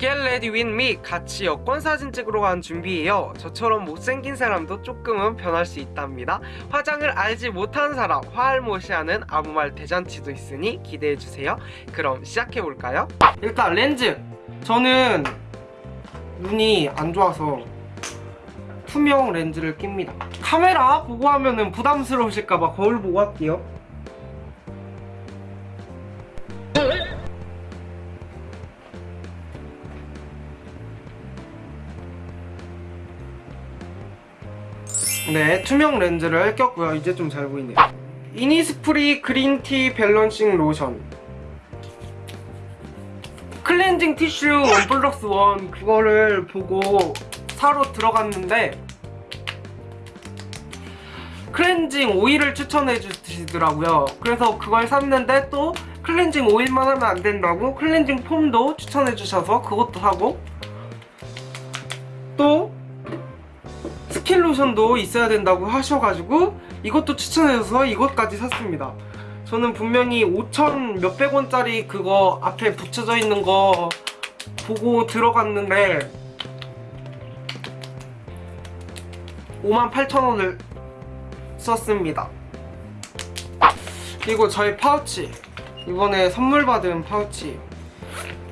Get ready with me. 같이 여권 사진 찍으러 간 준비예요. 저처럼 못생긴 사람도 조금은 변할 수 있답니다. 화장을 알지 못하는 사람 화알못이하는 아무 말 대잔치도 있으니 기대해주세요. 그럼 시작해볼까요? 일단 렌즈. 저는 눈이 안 좋아서 투명 렌즈를 낍니다. 카메라 보고 하면 은 부담스러우실까봐 거울 보고 할게요 네, 투명 렌즈를 꼈고요. 이제 좀 잘 보이네요. 이니스프리 green tea balancing 로션 클렌징 티슈 one plus one 그거를 보고 사러 들어갔는데 클렌징 오일을 추천해 주시더라고요. 그래서 그걸 샀는데 또 클렌징 오일만 하면 안 된다고 클렌징 폼도 추천해 주셔서 그것도 사고 또 로션도 있어야 된다고 하셔가지고 이것도 추천해줘서 이것까지 샀습니다 저는 분명히 5천 몇백 원짜리 그거 앞에 붙여져 있는 거 보고 들어갔는데 5만 8천 원을 썼습니다 그리고 저희 파우치 이번에 선물 받은 파우치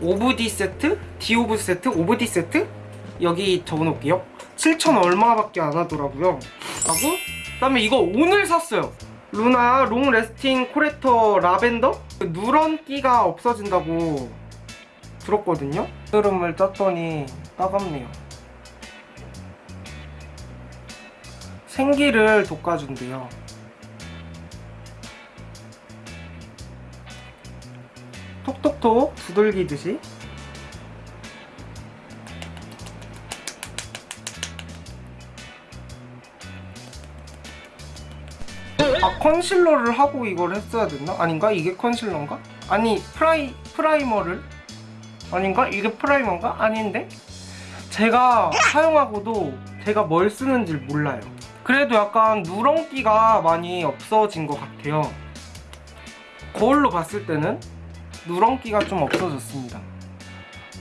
오브디 세트? 디오브 세트? 오브디 세트? 여기 적어놓을게요 7천 얼마밖에 안 하더라고요. 하고 그다음에 이거 오늘 샀어요. 루나 long lasting corrector 라벤더? 누런기가 없어진다고 들었거든요. 여드름을 짰더니 따갑네요. 생기를 돋궈준대요. 톡톡톡 두들기듯이 아 컨실러를 하고 이걸 했어야 됐나? 아닌가? 이게 컨실러인가? 아니 프라이 프라이머를 아닌가? 이게 프라이머인가? 아닌데? 제가 사용하고도 제가 뭘 쓰는지 몰라요 그래도 약간 누런기가 많이 없어진 것 같아요 거울로 봤을 때는 누런기가 좀 없어졌습니다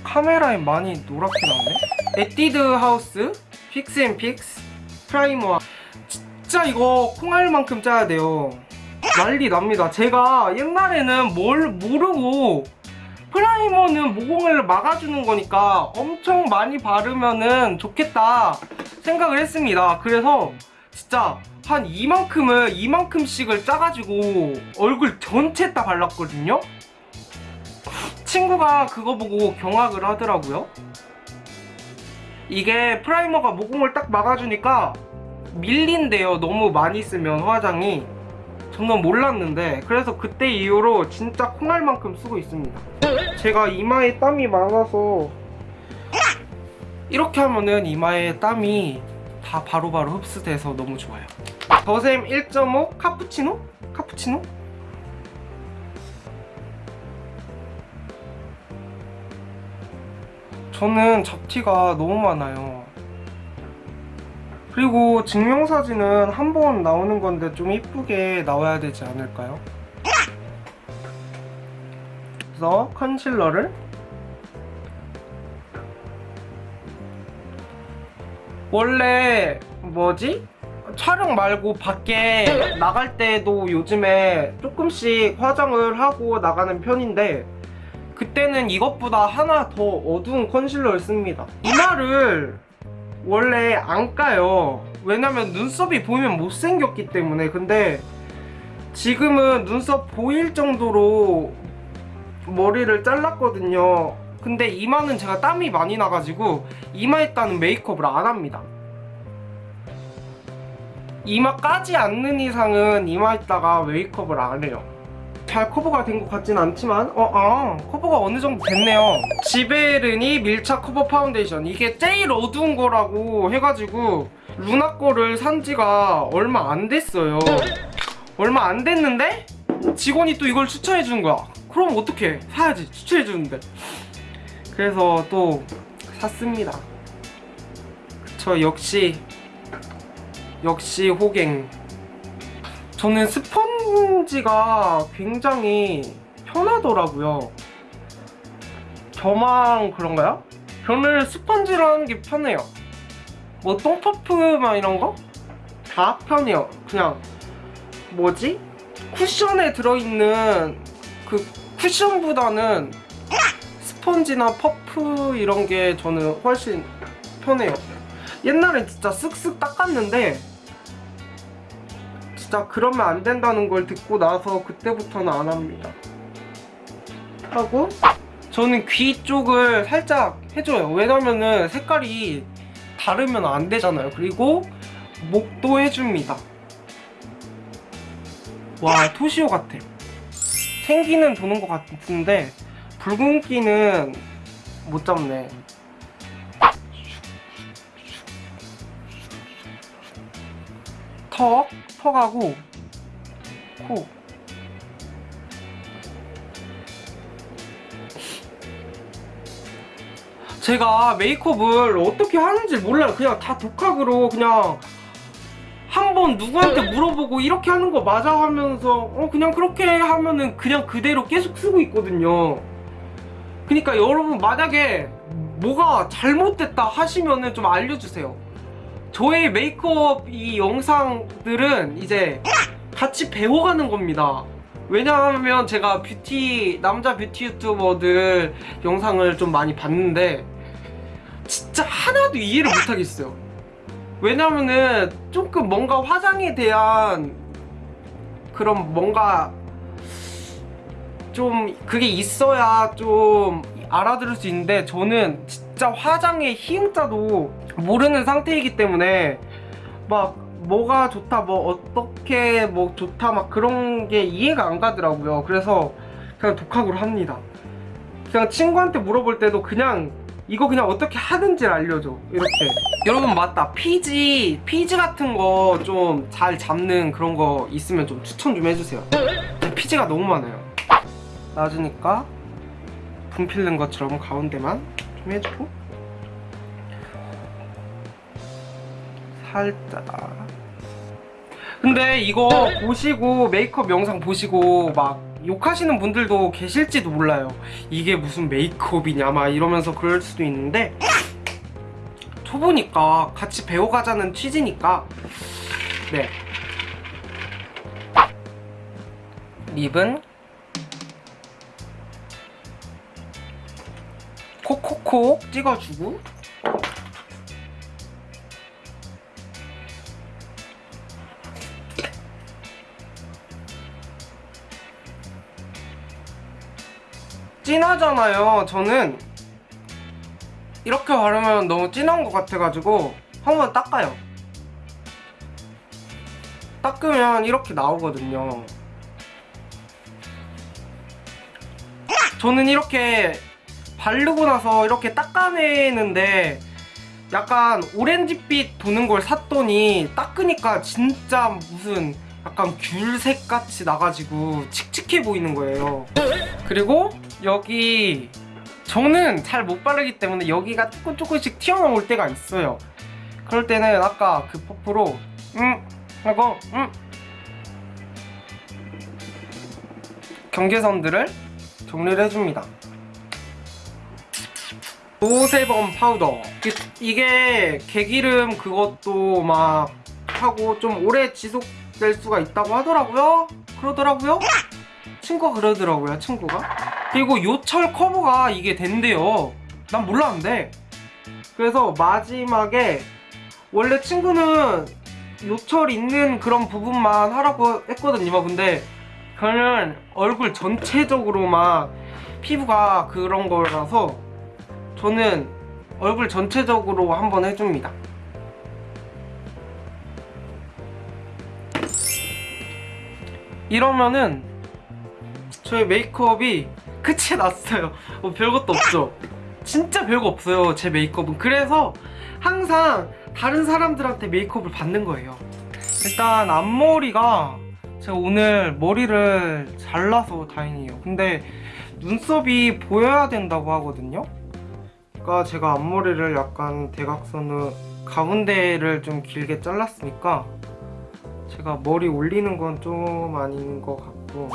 카메라에 많이 노랗게 나오네 에뛰드 하우스 fix and fix 프라이머 진짜 이거 콩알만큼 짜야 돼요. 난리 납니다. 제가 옛날에는 뭘 모르고 프라이머는 모공을 막아주는 거니까 엄청 많이 바르면은 좋겠다 생각을 했습니다. 그래서 진짜 한 이만큼을 이만큼씩을 짜가지고 얼굴 전체 다 발랐거든요. 친구가 그거 보고 경악을 하더라고요. 이게 프라이머가 모공을 딱 막아주니까 밀린대요. 너무 많이 쓰면 화장이. 저는 몰랐는데 그래서 그때 이후로 진짜 콩알만큼 쓰고 있습니다. 제가 이마에 땀이 많아서 이렇게 하면은 이마에 땀이 다 바로바로 흡수돼서 너무 좋아요. 더샘 1.5 카푸치노? 카푸치노? 저는 잡티가 너무 많아요 그리고 증명사진은 한 번 나오는 건데 좀 이쁘게 나와야 되지 않을까요? 그래서 컨실러를 원래 뭐지? 촬영 말고 밖에 나갈 때도 요즘에 조금씩 화장을 하고 나가는 편인데 그때는 이것보다 하나 더 어두운 컨실러를 씁니다 이마를 원래 안 까요. 왜냐면 눈썹이 보이면 못생겼기 때문에. 근데 지금은 눈썹 보일 정도로 머리를 잘랐거든요. 근데 이마는 제가 땀이 많이 나가지고 이마에다는 메이크업을 안 합니다. 이마 까지 않는 이상은 이마에다가 메이크업을 안 해요 잘 커버가 된 것 같진 않지만 어, 아, 커버가 어느 정도 됐네요. 지베르니 밀착 커버 파운데이션. 이게 제일 어두운 거라고 해가지고 루나 거를 산 지가 얼마 안 됐어요. 얼마 안 됐는데 직원이 또 이걸 추천해 주는 거야. 그럼 어떡해? 사야지. 추천해 주는데. 그래서 또 샀습니다. 그쵸 역시 역시 호갱 저는 스펀지가 굉장히 편하더라고요 저만 그런가요? 저는 스펀지로 하는 게 편해요. 뭐 똥퍼프막 이런 거? 다 편해요. 그냥 뭐지? 쿠션에 들어있는 그 쿠션보다는 스펀지나 퍼프 이런 게 저는 훨씬 편해요. 옛날엔 진짜 쓱쓱 닦았는데 진짜 그러면 안 된다는 걸 듣고 나서 그때부터는 안 합니다. 하고 저는 귀 쪽을 살짝 해줘요. 왜냐면은 색깔이 다르면 안 되잖아요. 그리고 목도 해줍니다. 와 토시오 같아. 생기는 도는 것 같은데 붉은기는 못 잡네. 턱, 턱하고 코. 제가 메이크업을 어떻게 하는지 몰라요. 그냥 다 독학으로 그냥 한번 누구한테 물어보고 이렇게 하는 거 맞아 하면서 어 그냥 그렇게 하면은 그냥 그대로 계속 쓰고 있거든요. 그러니까 여러분 만약에 뭐가 잘못됐다 하시면은 좀 알려주세요. 저의 메이크업 이 영상들은 이제 같이 배워가는 겁니다. 왜냐하면 제가 뷰티 남자 뷰티 유튜버들 영상을 좀 많이 봤는데 진짜 하나도 이해를 못하겠어요. 왜냐면은 조금 뭔가 화장에 대한 그런 뭔가 좀 그게 있어야 좀 알아들을 수 있는데 저는 진짜 화장의 희응자도 모르는 상태이기 때문에 막 뭐가 좋다 뭐 어떻게 뭐 좋다 막 그런 게 이해가 안 가더라고요. 그래서 그냥 독학으로 합니다. 그냥 친구한테 물어볼 때도 그냥 이거 그냥 어떻게 하는지 알려줘. 이렇게. 여러분 맞다. 피지 피지 같은 거 좀 잘 잡는 그런 거 있으면 좀 추천 좀 해주세요. 피지가 너무 많아요. 낮으니까 분필른 것처럼 가운데만. 좀 해주고 살짝. 근데 이거 보시고 메이크업 영상 보시고 막 욕하시는 분들도 계실지도 몰라요. 이게 무슨 메이크업이냐 막 이러면서 그럴 수도 있는데 초보니까 같이 배워가자는 취지니까 네. 립은 콕콕콕 찍어주고. 진하잖아요. 저는 이렇게 바르면 너무 진한 것 같아가지고 한번 닦아요. 닦으면 이렇게 나오거든요. 저는 이렇게 바르고 나서 이렇게 닦아내는데 약간 오렌지빛 도는 걸 샀더니 닦으니까 진짜 무슨 약간 귤색 같이 나가지고 칙칙해 보이는 거예요. 그리고 여기 저는 잘 못 바르기 때문에 여기가 조금 조금씩 튀어나올 때가 있어요. 그럴 때는 아까 그 퍼프로 음 하고 음 경계선들을 정리를 해줍니다 no sebum 파우더. 이- 이게 개기름 그것도 막 하고 좀 오래 지속될 수가 있다고 하더라고요. 그러더라고요. 친구가 그러더라고요 친구가. 그리고 요철 커버가 이게 된대요. 난 몰랐는데. 그래서 마지막에 원래 친구는 요철 있는 그런 부분만 하라고 했거든요. 근데 저는 얼굴 전체적으로만 피부가 그런 거라서 저는 얼굴 전체적으로 한번 해줍니다. 이러면은 저의 메이크업이 끝이 났어요. 뭐 별것도 없죠. 진짜 별거 없어요 제 메이크업은. 그래서 항상 다른 사람들한테 메이크업을 받는 거예요. 일단 앞머리가 제가 오늘 머리를 잘라서 다행이에요. 근데 눈썹이 보여야 된다고 하거든요 그러니까 제가 앞머리를 약간 대각선으로 가운데를 좀 길게 잘랐으니까 제가 머리 올리는 건 좀 아닌 것 같고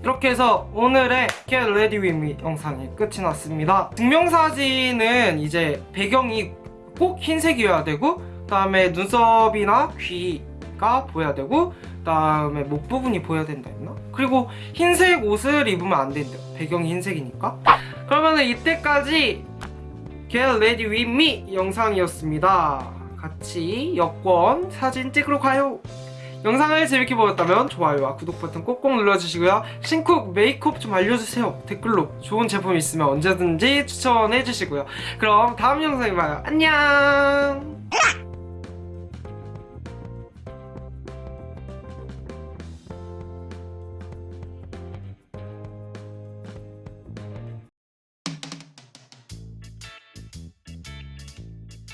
이렇게 해서 오늘의 Get Ready With Me 영상이 끝이 났습니다. 증명사진은 이제 배경이 꼭 흰색이어야 되고 그 다음에 눈썹이나 귀 가 보여야 되고 그다음에 목 부분이 보여야 된다 했나? 그리고 흰색 옷을 입으면 안 된대요. 배경이 흰색이니까. 그러면 은 이때까지 Get Ready With Me 영상이었습니다. 같이 여권 사진 찍으러 가요. 영상을 재밌게 보셨다면 좋아요와 구독 버튼 꼭꼭 눌러주시고요. 신쿡 메이크업 좀 알려주세요. 댓글로 좋은 제품 있으면 언제든지 추천해주시고요. 그럼 다음 영상에 봐요. 안녕!